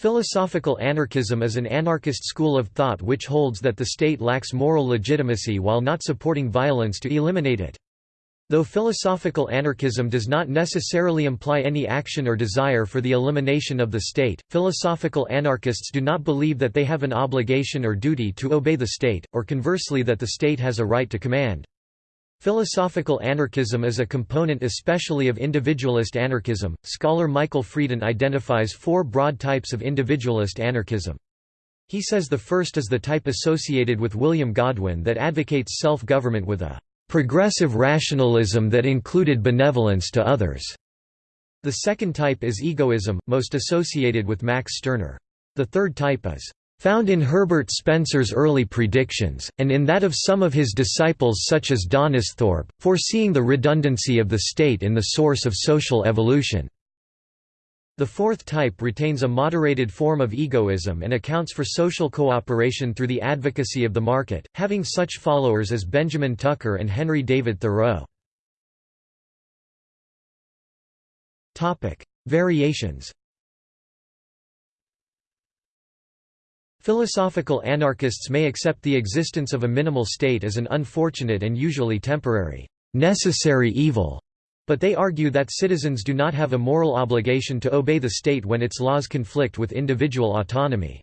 Philosophical anarchism is an anarchist school of thought which holds that the state lacks moral legitimacy while not supporting violence to eliminate it. Though philosophical anarchism does not necessarily imply any action or desire for the elimination of the state, philosophical anarchists do not believe that they have an obligation or duty to obey the state, or conversely that the state has a right to command. Philosophical anarchism is a component especially of individualist anarchism. Scholar Michael Freeden identifies four broad types of individualist anarchism. He says the first is the type associated with William Godwin that advocates self-government with a progressive rationalism that included benevolence to others. The second type is egoism, most associated with Max Stirner. The third type is found in Herbert Spencer's early predictions, and in that of some of his disciples such as Donisthorpe, foreseeing the redundancy of the state in the source of social evolution. The fourth type retains a moderated form of egoism and accounts for social cooperation through the advocacy of the market, having such followers as Benjamin Tucker and Henry David Thoreau. Variations Philosophical anarchists may accept the existence of a minimal state as an unfortunate and usually temporary, necessary evil, but they argue that citizens do not have a moral obligation to obey the state when its laws conflict with individual autonomy.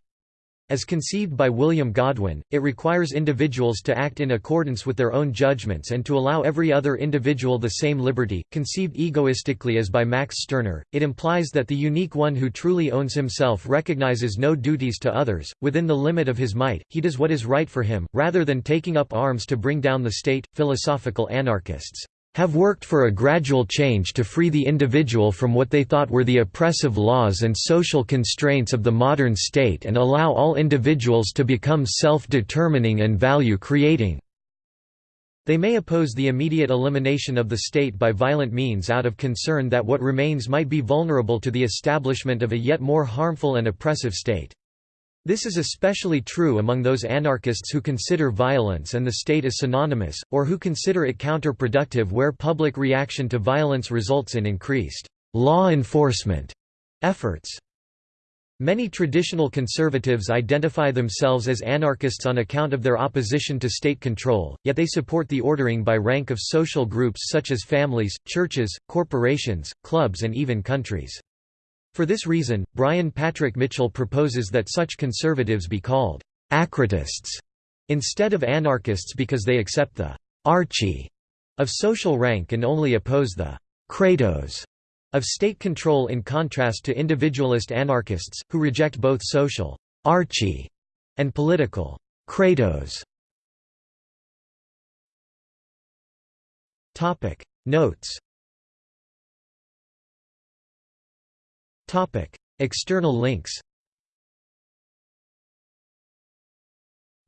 As conceived by William Godwin, it requires individuals to act in accordance with their own judgments and to allow every other individual the same liberty. Conceived egoistically as by Max Stirner, it implies that the unique one who truly owns himself recognizes no duties to others. Within the limit of his might, he does what is right for him, rather than taking up arms to bring down the state. Philosophical anarchists have worked for a gradual change to free the individual from what they thought were the oppressive laws and social constraints of the modern state and allow all individuals to become self-determining and value-creating. They may oppose the immediate elimination of the state by violent means out of concern that what remains might be vulnerable to the establishment of a yet more harmful and oppressive state. This is especially true among those anarchists who consider violence and the state as synonymous, or who consider it counterproductive where public reaction to violence results in increased law enforcement efforts. Many traditional conservatives identify themselves as anarchists on account of their opposition to state control, yet they support the ordering by rank of social groups such as families, churches, corporations, clubs and even countries. For this reason, Brian Patrick Mitchell proposes that such conservatives be called «acratists» instead of anarchists because they accept the «archy» of social rank and only oppose the «kratos» of state control in contrast to individualist anarchists, who reject both social «archy» and political «kratos». Notes External links.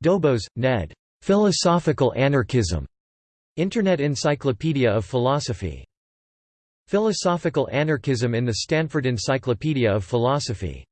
Dobos, Ned. Philosophical Anarchism. Internet Encyclopedia of Philosophy. Philosophical Anarchism in the Stanford Encyclopedia of Philosophy